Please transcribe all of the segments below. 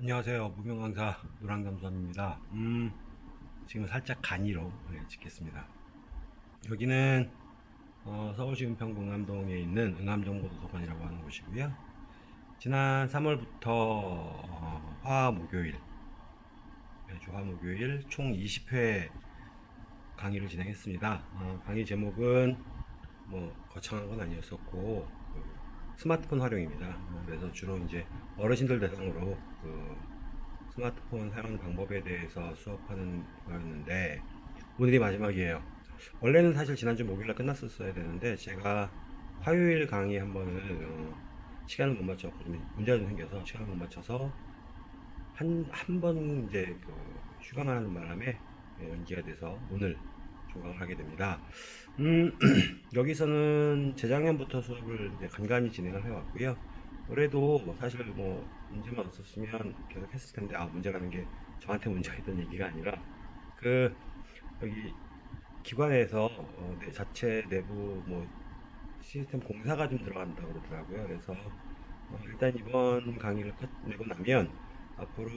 안녕하세요. 무명강사 노랑담수함입니다. 음, 지금 살짝 간이로 네, 찍겠습니다. 여기는 어, 서울시 은평구 응암동에 있는 응암정보도서관이라고 하는 곳이고요. 지난 3월부터 어, 화 목요일 매주 화 목요일 총 20회 강의를 진행했습니다. 어, 강의 제목은 뭐 거창한 건 아니었었고 그 스마트폰 활용입니다. 어, 그래서 주로 이제 어르신들 대상으로 그 스마트폰 사용 방법에 대해서 수업하는 거였는데 오늘이 마지막이에요. 원래는 사실 지난주 목요일날 끝났었어야 되는데 제가 화요일 강의 한 번을 어, 시간을 못 맞췄고 좀 문제가 좀 생겨서 시간을 못 맞춰서 한 한 번 이제 그 휴강을 하는 바람에 예, 연기가 돼서 오늘 종강을 하게 됩니다. 음, 여기서는 재작년부터 수업을 간간히 진행을 해왔고요. 올해도 뭐 사실 뭐 문제만 없었으면 계속 했을 텐데 아 문제라는 게 저한테 문제가 있던 얘기가 아니라 그 여기 기관에서 어, 내 자체 내부 뭐 시스템 공사가 좀 들어간다고 그러더라고요. 그래서 어, 일단 이번 강의를 끝내고 나면 앞으로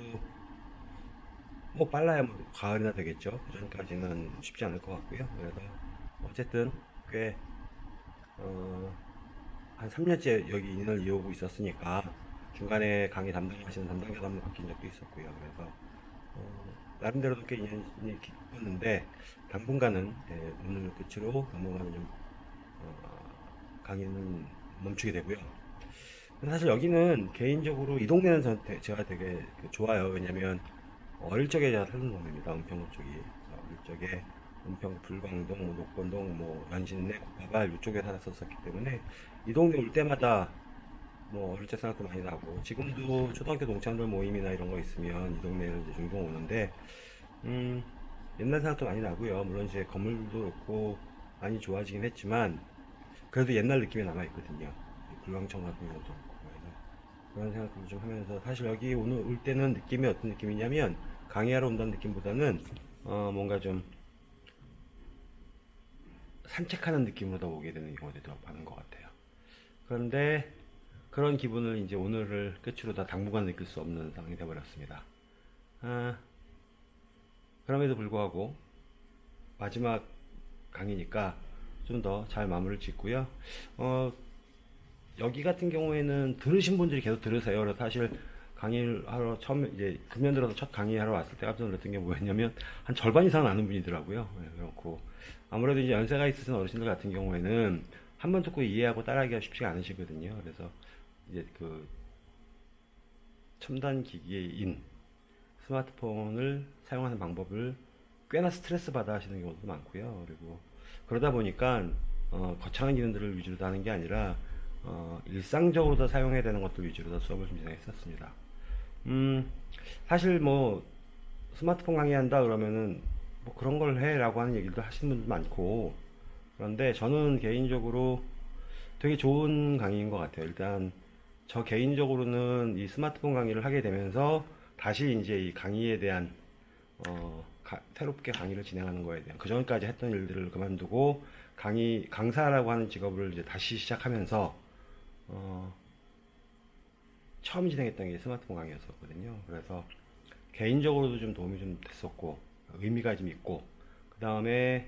뭐 빨라야 뭐 가을이나 되겠죠. 그 전까지는 쉽지 않을 것 같고요. 그래서 어쨌든 꽤 어, 한 3년째 여기 인을 이어오고 있었으니까 중간에 강의 담당하시는 담당자도 한번 바뀐 적도 있었고요. 그래서 어, 나름대로도 꽤 인연이 깊었는데 당분간은 예, 오늘 끝으로 당분간은 좀 어, 강의는 멈추게 되고요. 사실 여기는 개인적으로 이 동네는 제가 되게 그 좋아요. 왜냐면 어릴 적에 제가 살던 동네입니다. 은평구 쪽이. 어릴 적에 은평, 불광동, 뭐 녹건동, 뭐 연신내, 고파발 이쪽에 살았었기 때문에 이 동네 올 때마다 뭐 어릴 적 생각도 많이 나고 지금도 초등학교 동창들 모임이나 이런 거 있으면 이 동네를 이제 종종 오는데 음 옛날 생각도 많이 나고요. 물론 이제 건물도 그렇고 많이 좋아지긴 했지만 그래도 옛날 느낌이 남아 있거든요. 불광청 같은 경우도 그런 생각을 좀 하면서 사실 여기 오늘 올 때는 느낌이 어떤 느낌이냐면 강의하러 온다는 느낌보다는 어 뭔가 좀 산책하는 느낌으로 더 오게 되는 경우도 더 많은 것 같아요. 그런데 그런 기분을 이제 오늘을 끝으로 다 당분간 느낄 수 없는 상황이 되어버렸습니다. 아, 그럼에도 불구하고 마지막 강의니까 좀 더 잘 마무리를 짓고요. 어, 여기 같은 경우에는 들으신 분들이 계속 들으세요. 그래서 사실 강의를 하러 처음 이제 금년 들어서 첫 강의하러 왔을 때 깜짝 놀랐던 게 뭐였냐면 한 절반 이상은 아는 분이더라고요. 네, 그렇고 아무래도 이제 연세가 있으신 어르신들 같은 경우에는 한 번 듣고 이해하고 따라하기가 쉽지가 않으시거든요. 그래서 이제 그 첨단 기기인 스마트폰을 사용하는 방법을 꽤나 스트레스 받아 하시는 경우도 많고요. 그리고 그러다 보니까 어, 거창한 기능들을 위주로 다 하는 게 아니라 어, 일상적으로 더 사용해야 되는 것들 위주로 더 수업을 좀 진행했었습니다. 음, 사실 뭐 스마트폰 강의한다 그러면은 뭐 그런 걸 해라고 하는 얘기도 하시는 분도 많고 그런데 저는 개인적으로 되게 좋은 강의인 것 같아요. 일단 저 개인적으로는 이 스마트폰 강의를 하게 되면서 다시 이제 이 강의에 대한 어, 가- 새롭게 강의를 진행하는 거에 대한 그 전까지 했던 일들을 그만두고 강의 강사라고 하는 직업을 이제 다시 시작하면서 어, 처음 진행했던 게 스마트폰 강의였었거든요. 그래서 개인적으로도 좀 도움이 좀 됐었고 의미가 좀 있고 그 다음에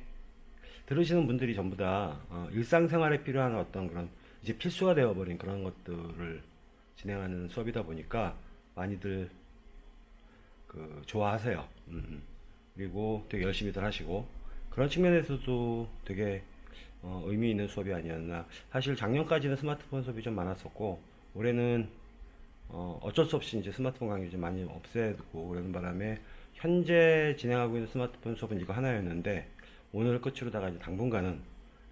들으시는 분들이 전부 다 어, 일상생활에 필요한 어떤 그런 이제 필수가 되어버린 그런 것들을 진행하는 수업이다 보니까 많이들 그 좋아하세요. 음. 그리고 되게 열심히들 하시고 그런 측면에서도 되게 어, 의미 있는 수업이 아니었나. 사실 작년까지는 스마트폰 수업이 좀 많았었고 올해는 어, 어쩔 수 없이 이제 스마트폰 강의 좀 많이 없애고 그러는 바람에 현재 진행하고 있는 스마트폰 수업은 이거 하나였는데 오늘 끝으로다가 이제 당분간은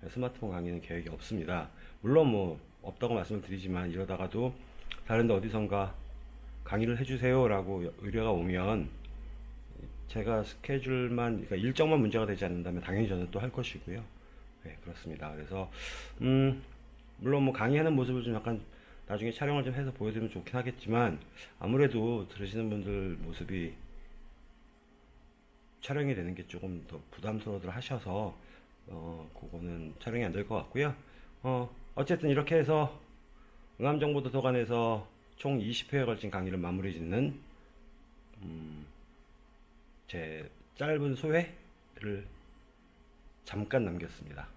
스마트폰 강의는 계획이 없습니다. 물론 뭐 없다고 말씀을 드리지만 이러다가도 다른데 어디선가 강의를 해주세요 라고 의뢰가 오면 제가 스케줄만 그러니까 일정만 문제가 되지 않는다면 당연히 저는 또 할 것이고요. 네 그렇습니다. 그래서 음 물론 뭐 강의하는 모습을 좀 약간 나중에 촬영을 좀 해서 보여드리면 좋긴 하겠지만 아무래도 들으시는 분들 모습이 촬영이 되는 게 조금 더 부담스러워들 하셔서 어 그거는 촬영이 안 될 것 같고요. 어 어쨌든 이렇게 해서 응암정보도서관에서 총 20회에 걸친 강의를 마무리 짓는 음, 제 짧은 소회를 잠깐 남겼습니다.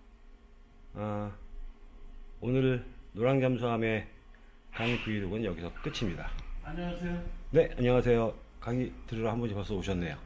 아, 오늘 노랑잠수함의 강의 브이로그는 여기서 끝입니다. 안녕하세요. 네, 안녕하세요. 강의 들으러 한 분이 벌써 오셨네요.